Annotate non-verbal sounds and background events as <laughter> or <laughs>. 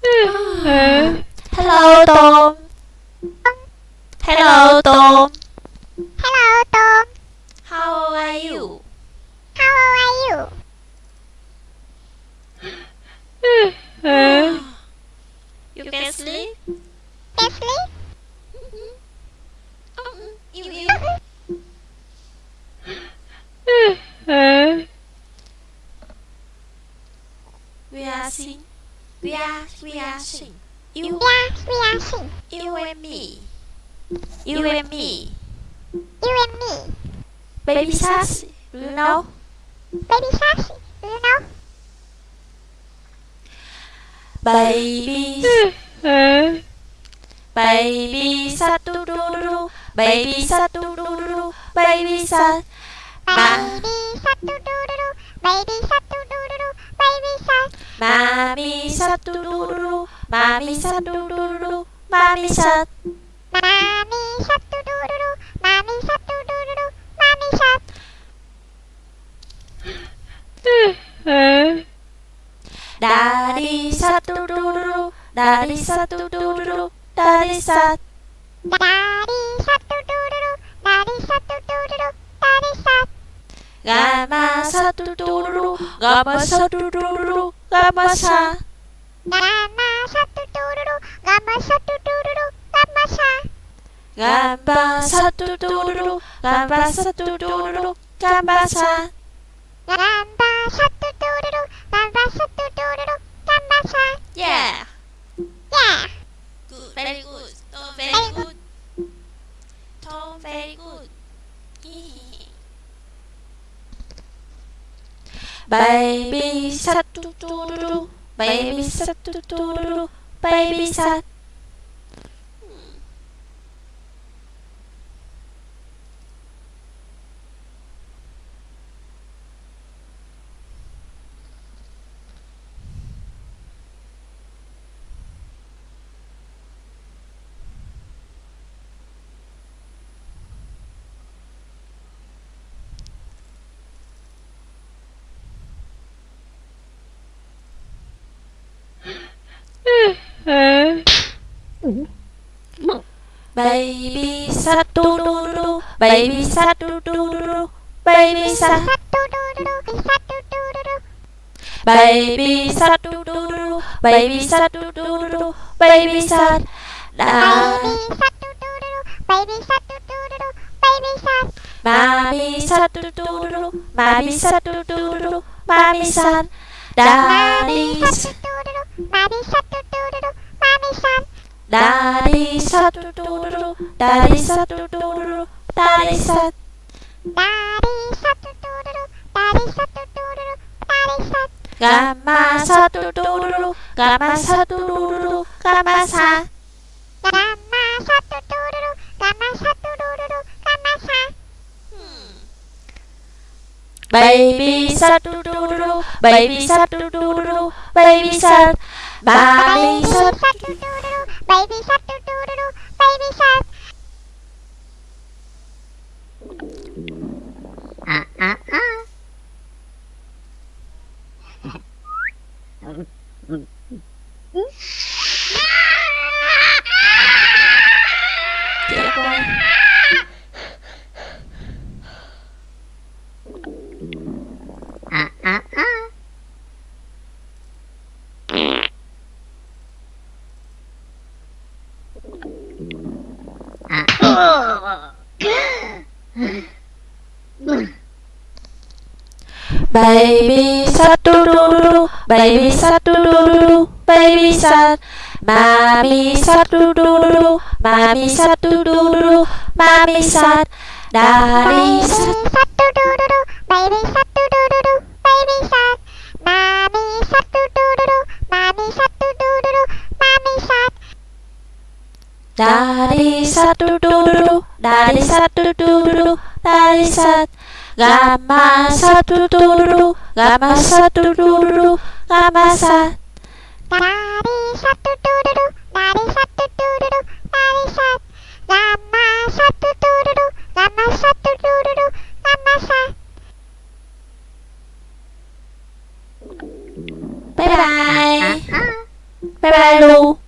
<sighs> Hello Tom. Hello Tom. Hello, Tom. How old are you? How old are you? <sighs> <sighs> You can sleep? Leslie? Um, you, you. We are sing. We are we are sing. You Yes, we are sing. you and me. You and me. You and me. Baby sassy. You know? Baby Sassy, you know? Baby <laughs> Baby satu dulu Baby satu dulu Baby sat Baby satu dulu, baby satu dulu, baby sat. Mami satu dulu Mami satu dulu Mami sat Mami satu dulu, mami satu dulu, mami sat. Dari satu dulu Dari satu dulu Dari sat Dari satu dulu, dari satu dulu, dari sat. Gama satu dulu Gama satu dulu Gama sat Gama satu dulu, gama satu dulu, gama sat. Gambar satu dulu, gambar satu dulu, gambar sat. Gamba satu dulu, gamba satu dulu, baby satu dulu, baby satu dulu, baby sat. Baby satu dulu, baby satu dulu, baby sat. Satu dulu, satu dulu. Baby satu dulu, baby satu dulu, baby sat. Baby satu dulu, baby satu dulu, baby sat. mami satu dulu, mami satu dulu, mami sat. Dari satu dulu, mami satu dulu, mami sat. dari satu dulu, dari satu dulu, dari sat. Dari satu dulu, dari satu dulu, dari sat. Gama satu dulu, gama satu dulu, gama sat. Gama satu dulu, gama satu dulu, gama sat. Baby satu dulu, baby satu dulu, baby sat. Mami Baby satu satu dulu, baby satu Oh! Baby satu dulu, baby satu dulu, baby sat. Mami satu dulu, mami satu dulu, mami sat. Dari Baby satu satu dulu, baby satu dulu, baby sat. Mami satu dulu, mami satu dulu, mami sat. Dari satu dulu, dari satu dulu, dari sat. Gama satu dulu, gama satu dulu, gama sat. Dari satu dulu, dari satu dulu, dari sat. Gama satu dulu, gama satu dulu, gama sat. Bye bye. Bye bye bye lu